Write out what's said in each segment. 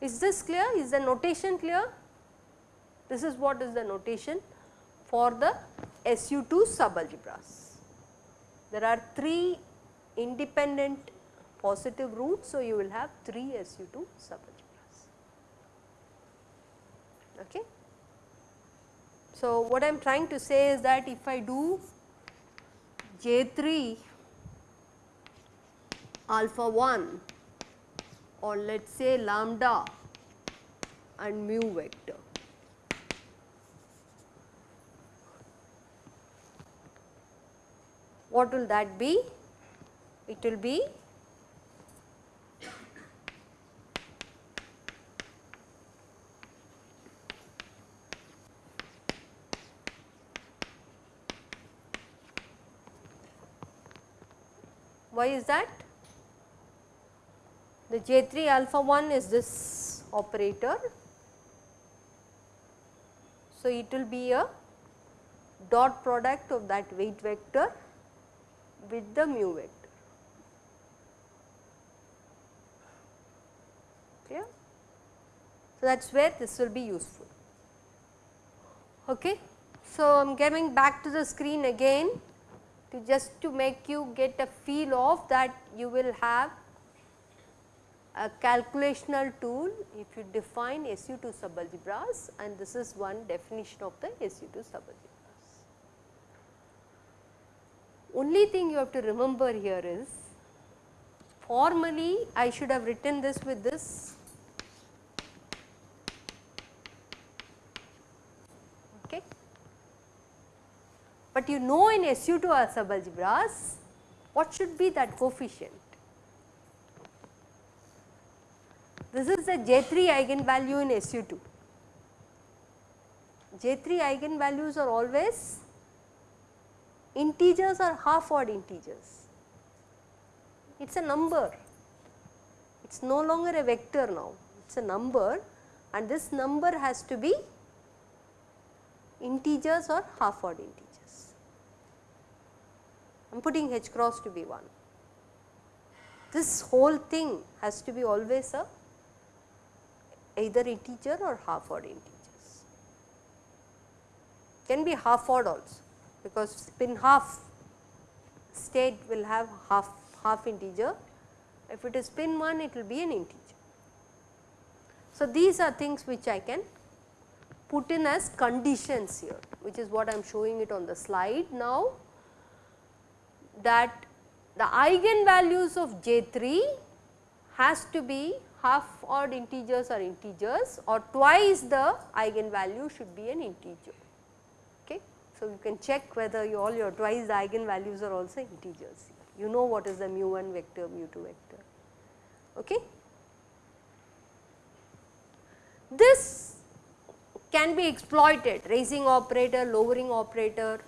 Is this clear? Is the notation clear? This is what is the notation for the SU2 subalgebras. There are 3 independent positive roots, so you will have 3 SU2 subalgebras. Okay. So, what I am trying to say is that if I do J3 alpha 1 or let us say lambda and mu vector. What will that be? It will be Why is that? The J3 alpha 1 is this operator. So, it will be a dot product of that weight vector with the mu vector. Clear? So, that is where this will be useful. Okay. So, I am coming back to the screen again to just to make you get a feel of that you will have a calculational tool if you define SU2 subalgebras and this is one definition of the SU2 subalgebras. Only thing you have to remember here is formally I should have written this with this okay. But you know in SU2 subalgebras what should be that coefficient This is the J3 eigenvalue in SU2. J3 eigenvalues are always integers or half odd integers. It is a number, it is no longer a vector now, it is a number and this number has to be integers or half odd integers. I am putting h cross to be 1. This whole thing has to be always a either integer or half odd integers. Can be half odd also because spin half state will have half half integer. If it is spin 1 it will be an integer. So, these are things which I can put in as conditions here which is what I am showing it on the slide now that the eigenvalues of J3 has to be half odd integers or integers or twice the eigenvalue should be an integer. Okay. So, you can check whether you all your twice the eigenvalues are also integers. You know what is the mu 1 vector, mu 2 vector. Okay. This can be exploited raising operator, lowering operator,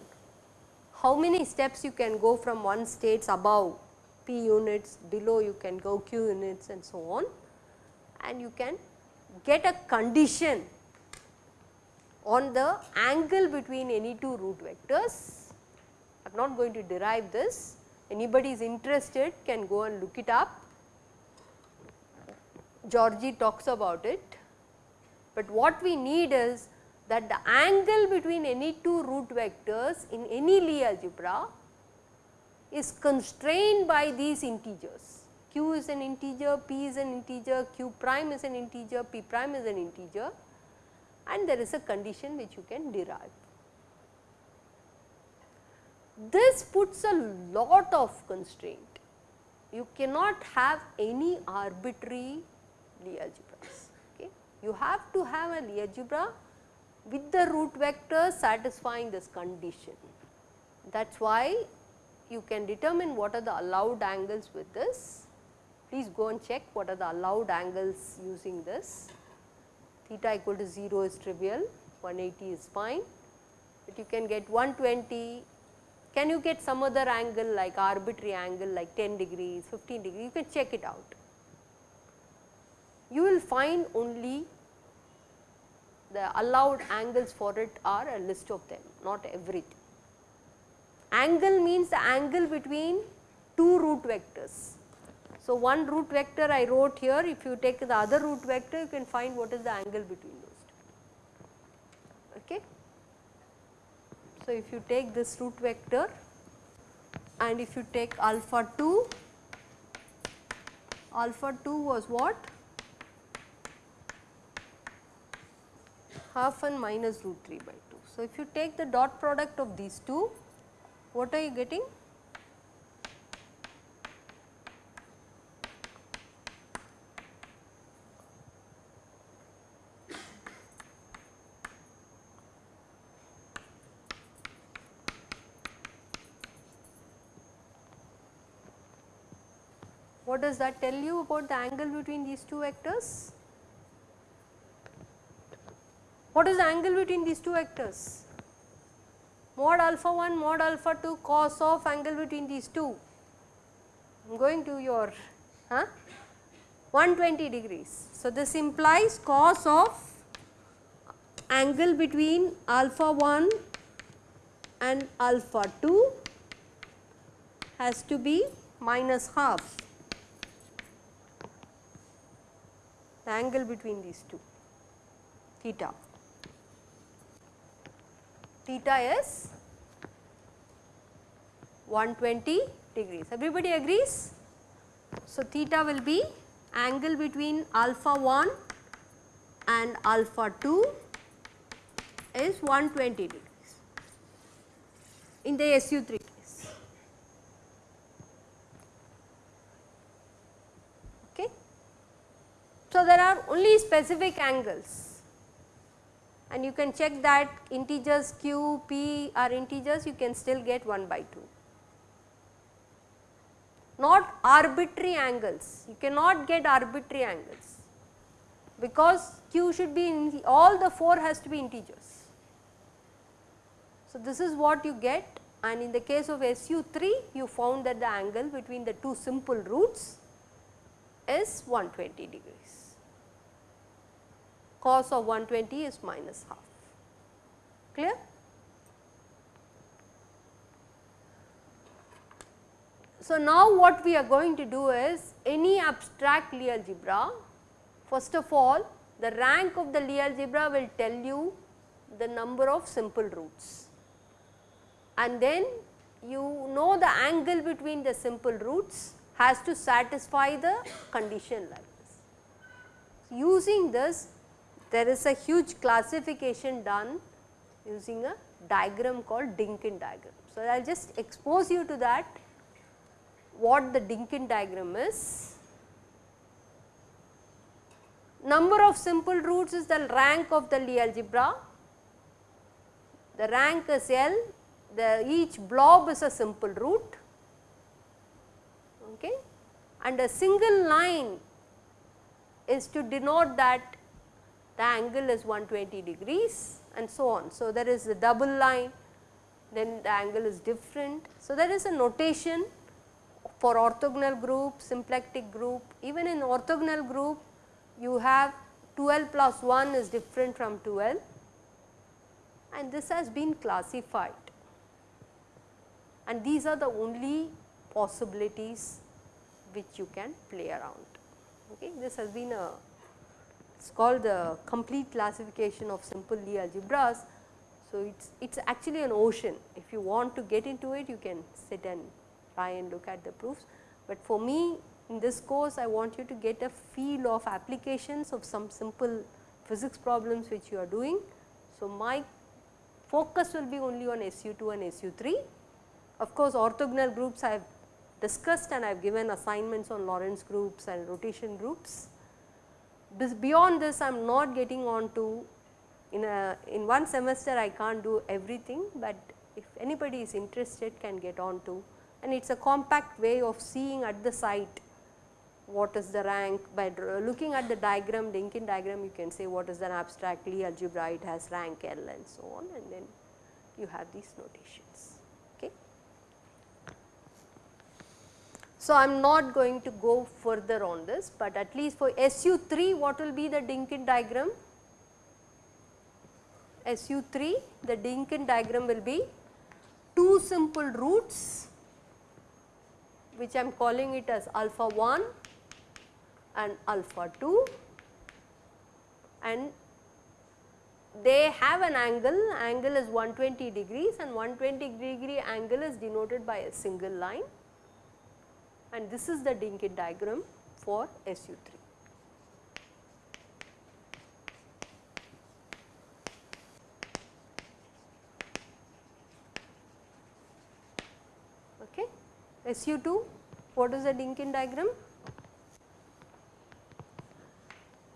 how many steps you can go from one states above p units, below you can go q units and so on and you can get a condition on the angle between any two root vectors. I am not going to derive this, anybody is interested can go and look it up. Georgi talks about it, but what we need is that the angle between any two root vectors in any Lie algebra is constrained by these integers q is an integer, p is an integer, q prime is an integer, p prime is an integer and there is a condition which you can derive. This puts a lot of constraint. You cannot have any arbitrary Lie algebras. Okay. You have to have a Lie algebra with the root vectors satisfying this condition. That is why you can determine what are the allowed angles with this please go and check what are the allowed angles using this. Theta equal to 0 is trivial, 180 is fine, but you can get 120. Can you get some other angle like arbitrary angle like 10 degrees, 15 degrees, you can check it out. you will find only the allowed angles for it are a list of them, not everything. Angle means the angle between two root vectors. So, one root vector I wrote here, if you take the other root vector, you can find what is the angle between those two. Okay. So, if you take this root vector and if you take alpha 2, alpha 2 was what? Half and minus root 3 by 2. So, if you take the dot product of these two, what are you getting? What does that tell you about the angle between these two vectors? What is the angle between these two vectors? Mod alpha 1, mod alpha 2 cos of angle between these two. I am going to your huh? 120 degrees. So, this implies cos of angle between alpha 1 and alpha 2 has to be minus half the angle between these two theta theta is 120 degrees. Everybody agrees? So, theta will be angle between alpha 1 and alpha 2 is 120 degrees in the SU3 case. Okay. So, there are only specific angles and you can check that integers q, p are integers you can still get 1 by 2. Not arbitrary angles, you cannot get arbitrary angles because q should be in all the 4 has to be integers. So, this is what you get and in the case of SU3 you found that the angle between the two simple roots is 120 degrees cos of 120 is minus half. Clear? So, now what we are going to do is any abstract Lie algebra, first of all the rank of the Lie algebra will tell you the number of simple roots and then you know the angle between the simple roots has to satisfy the condition like this. Using this there is a huge classification done using a diagram called Dynkin diagram. So, I will just expose you to that what the Dynkin diagram is. Number of simple roots is the rank of the Lie algebra, the rank is L, the each blob is a simple root okay. and a single line is to denote that the angle is 120 degrees and so on. So, there is a double line then the angle is different. So, there is a notation for orthogonal group, symplectic group even in orthogonal group you have 2L plus 1 is different from 2L and this has been classified and these are the only possibilities which you can play around. Okay. This has been a it is called the complete classification of simple Lie algebras. So, it is it is actually an ocean if you want to get into it you can sit and try and look at the proofs, but for me in this course I want you to get a feel of applications of some simple physics problems which you are doing. So, my focus will be only on SU2 and SU3. Of course, orthogonal groups I have discussed and I have given assignments on Lorentz groups and rotation groups this beyond this I am not getting on to in a in one semester I can't do everything, but if anybody is interested can get on to and it is a compact way of seeing at the site what is the rank by looking at the diagram Dynkin diagram you can say what is an abstract Lie algebra it has rank L and so on and then you have these notations. Okay. So, I am not going to go further on this, but at least for SU3 what will be the Dynkin diagram? SU3 the Dynkin diagram will be two simple roots which I am calling it as alpha 1 and alpha 2 and they have an angle, angle is 120 degrees and 120 degree angle is denoted by a single line and this is the Dynkin diagram for SU3. Okay. SU2, what is the Dynkin diagram?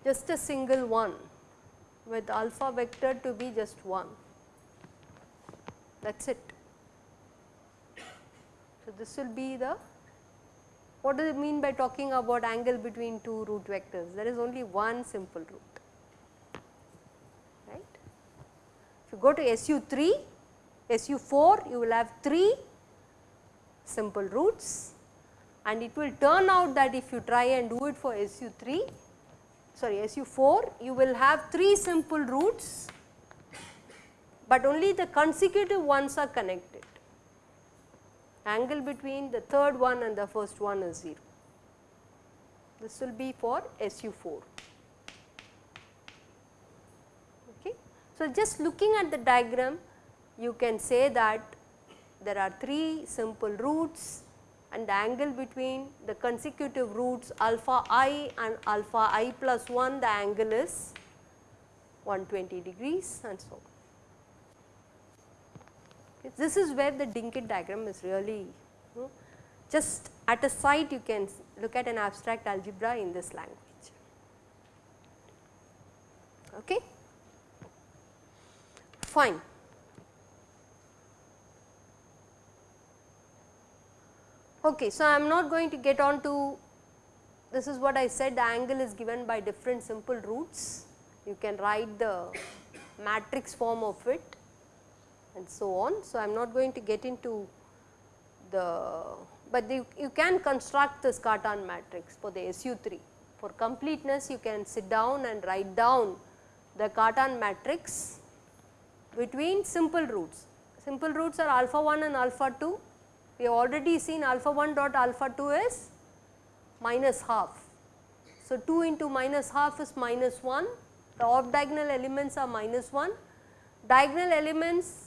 Just a single one with alpha vector to be just 1 that is it. So, this will be the what does it mean by talking about angle between two root vectors there is only one simple root right. If you go to SU3 SU4 you will have 3 simple roots and it will turn out that if you try and do it for SU3 sorry SU4 you will have 3 simple roots, but only the consecutive ones are connected. Angle between the third one and the first one is 0. This will be for SU4. Okay. So, just looking at the diagram you can say that there are 3 simple roots and the angle between the consecutive roots alpha i and alpha i plus 1 the angle is 120 degrees and so on. This is where the Dynkin diagram is really just at a sight you can look at an abstract algebra in this language. Okay. Fine. Okay, so I am not going to get on to this is what I said the angle is given by different simple roots. You can write the matrix form of it and so on. So, I am not going to get into the, but the, you can construct this Cartan matrix for the SU3. For completeness you can sit down and write down the Cartan matrix between simple roots. Simple roots are alpha 1 and alpha 2 we have already seen alpha 1 dot alpha 2 is minus half. So, 2 into minus half is minus 1, the off diagonal elements are minus 1, diagonal elements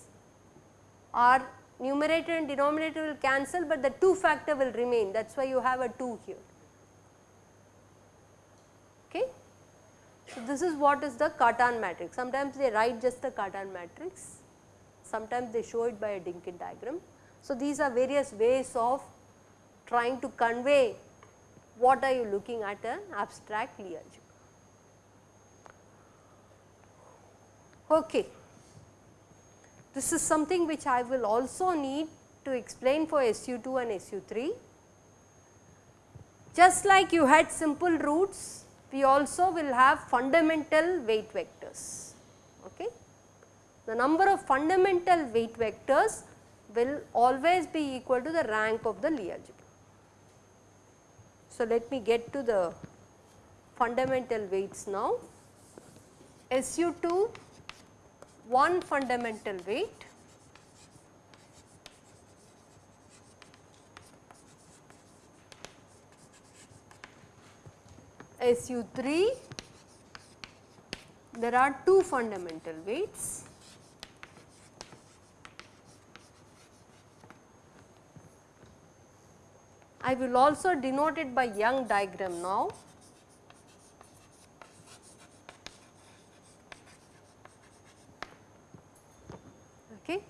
are numerator and denominator will cancel, but the 2 factor will remain that is why you have a 2 here. Okay. So, this is what is the Cartan matrix, sometimes they write just the Cartan matrix, sometimes they show it by a Dynkin diagram. So, these are various ways of trying to convey what are you looking at an abstract Lie algebra. Okay. This is something which I will also need to explain for SU2 and SU3. Just like you had simple roots, we also will have fundamental weight vectors. Okay. The number of fundamental weight vectors will always be equal to the rank of the Lie algebra. So, let me get to the fundamental weights now. SU2 one fundamental weight SU3 there are two fundamental weights I will also denote it by Young diagram now. Okay.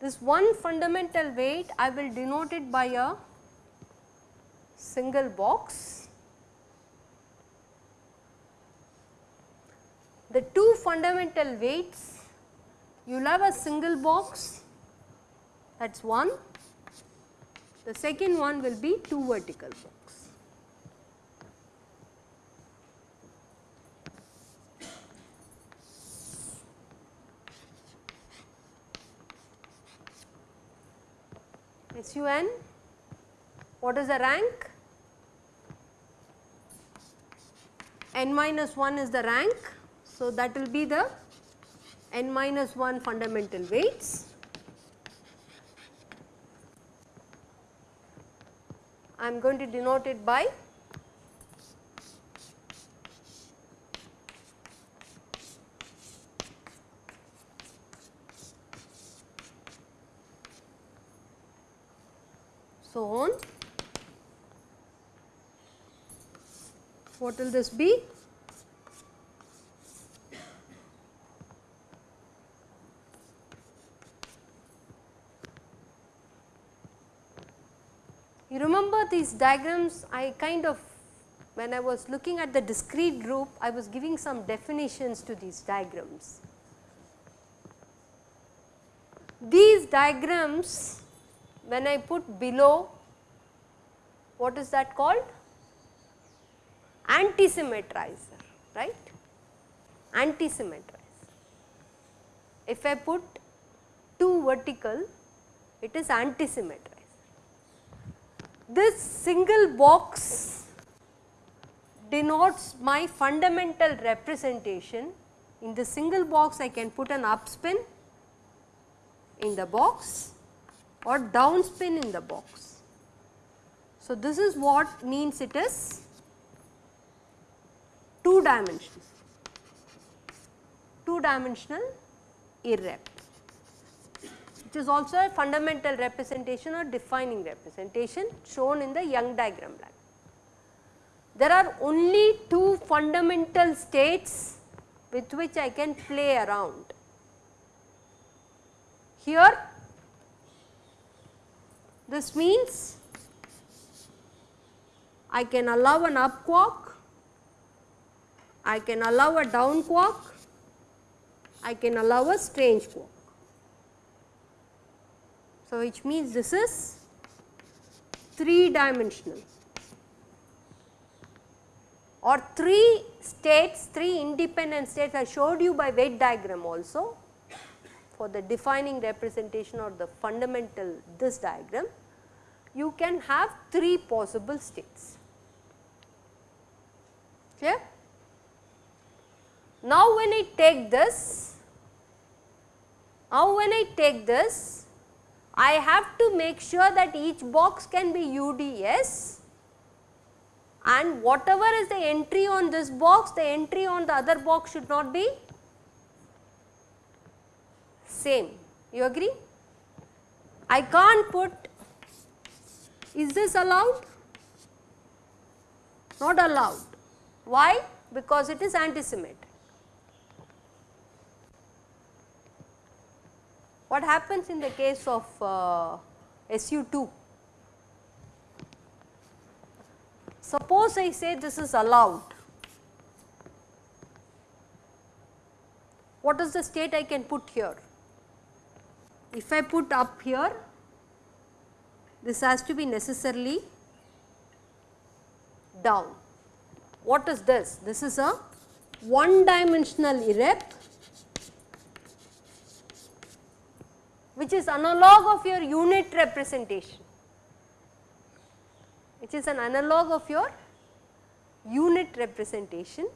This one fundamental weight I will denote it by a single box. The two fundamental weights you will have a single box that is one the second one will be two vertical box. SUN What is the rank? n minus 1 is the rank. So, that will be the n minus 1 fundamental weights. I am going to denote it by so on. What will this be? You remember these diagrams I kind of when I was looking at the discrete group I was giving some definitions to these diagrams. These diagrams when I put below what is that called? Antisymmetrizer right antisymmetrizer. If I put 2 vertical it is antisymmetrizer this single box denotes my fundamental representation. In the single box I can put an up spin in the box or down spin in the box. So, this is what means it is 2 dimensional, 2 dimensional irrep which is also a fundamental representation or defining representation shown in the Young diagram. There are only two fundamental states with which I can play around. Here this means I can allow an up quark, I can allow a down quark, I can allow a strange quark. So, which means this is 3 dimensional or 3 states, 3 independent states I showed you by weight diagram also for the defining representation or the fundamental this diagram, you can have 3 possible states. Clear? Now, when I take this, now when I take this, I have to make sure that each box can be UDS and whatever is the entry on this box, the entry on the other box should not be same. You agree? I can't put, is this allowed? Not allowed. Why? Because it is antisymmetric. What happens in the case of uh, SU2? Suppose I say this is allowed. What is the state I can put here? If I put up here, this has to be necessarily down. What is this? This is a one dimensional irrep which is analog of your unit representation, which is an analog of your unit representation.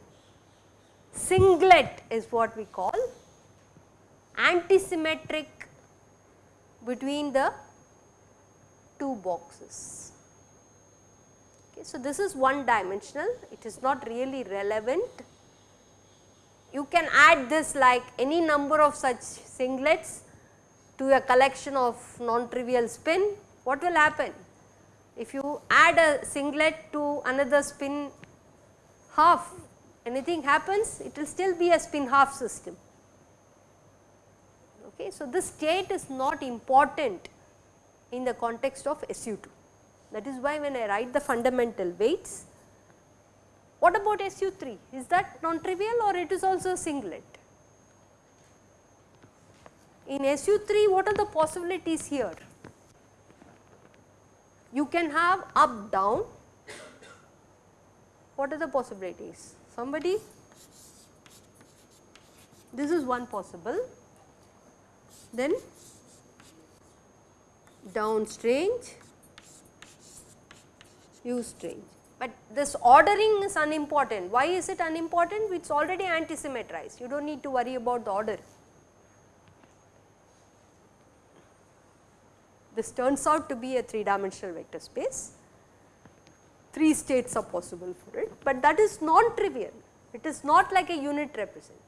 Singlet is what we call antisymmetric between the two boxes. Okay, so, this is one dimensional, it is not really relevant. You can add this like any number of such singlets to a collection of non-trivial spin, what will happen? If you add a singlet to another spin half, anything happens, it will still be a spin half system. Okay. So, this state is not important in the context of SU2. That is why when I write the fundamental weights, what about SU3? Is that non-trivial or it is also a singlet? In SU3 what are the possibilities here? You can have up down, what are the possibilities? Somebody? This is one possible, then down strange, use strange. But this ordering is unimportant. Why is it unimportant? It is already antisymmetrized. You do not need to worry about the order. This turns out to be a 3 dimensional vector space. 3 states are possible for it, but that is non-trivial. It is not like a unit representation.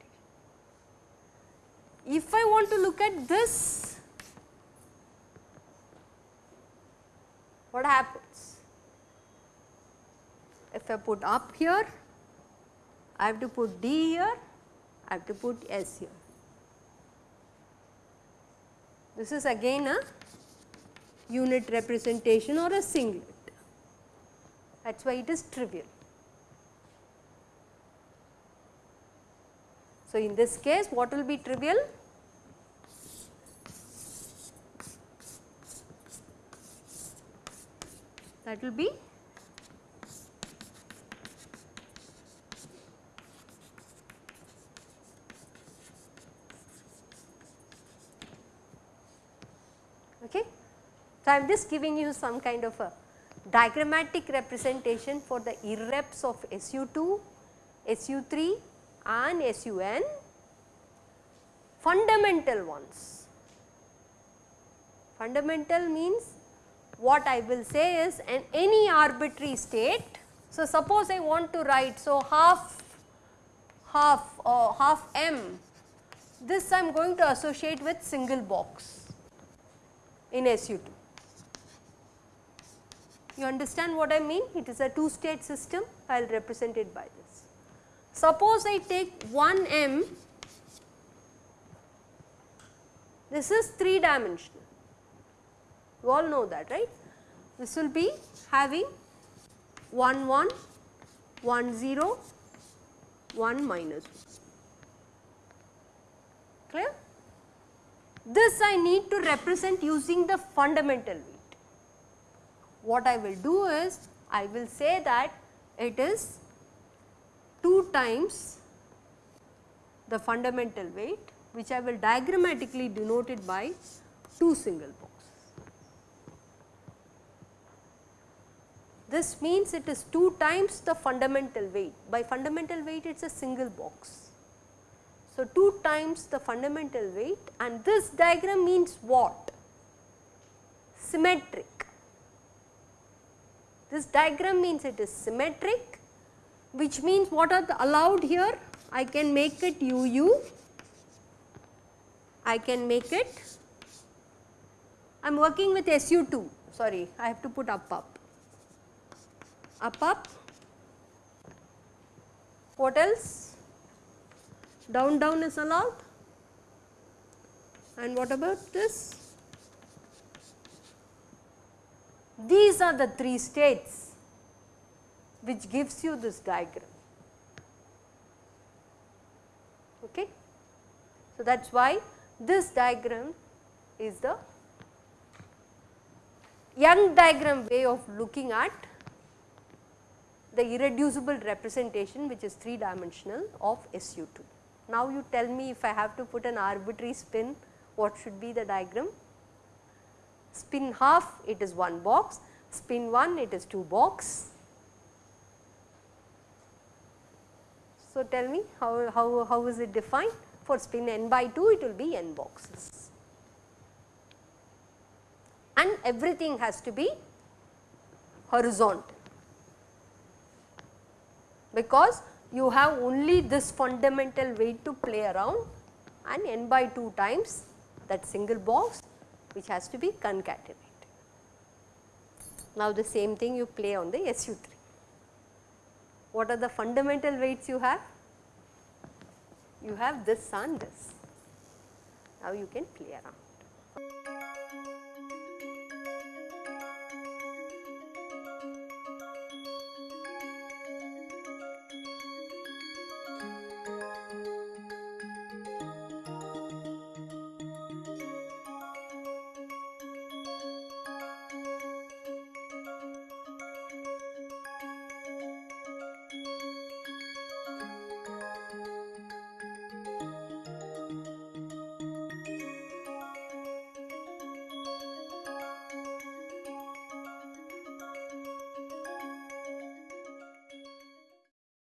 If I want to look at this, what happens? If I put up here, I have to put D here, I have to put S here. This is again a unit representation or a singlet. That is why it is trivial. So, in this case what will be trivial? That will be okay. So, I am just giving you some kind of a diagrammatic representation for the irreps of SU2, SU3 and SUN fundamental ones. Fundamental means what I will say is an any arbitrary state. So, suppose I want to write so half half or uh, half m this I am going to associate with single box in SU2. You understand what I mean? It is a two state system, I will represent it by this. Suppose I take 1 m, this is 3 dimensional, you all know that right. This will be having 1 1, 1 0, 1 minus 1. Clear? This I need to represent using the fundamental weight what I will do is I will say that it is 2 times the fundamental weight which I will diagrammatically denote it by 2 single boxes. This means it is 2 times the fundamental weight. By fundamental weight it is a single box. So, 2 times the fundamental weight and this diagram means what? Symmetric. This diagram means it is symmetric which means what are the allowed here? I can make it UU, I can make it, I am working with SU2, sorry I have to put up up, up up, what else? Down down is allowed and what about this? These are the three states which gives you this diagram. Okay. So, that is why this diagram is the Young diagram way of looking at the irreducible representation which is 3 dimensional of SU2. Now, you tell me if I have to put an arbitrary spin what should be the diagram? Spin half it is 1 box, spin 1 it is 2 box. So, tell me how, how, how is it defined? For spin n by 2 it will be n boxes and everything has to be horizontal because you have only this fundamental weight to play around and n by 2 times that single box which has to be concatenated. Now, the same thing you play on the SU3. What are the fundamental weights you have? You have this and this. Now, you can play around.